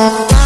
Bye.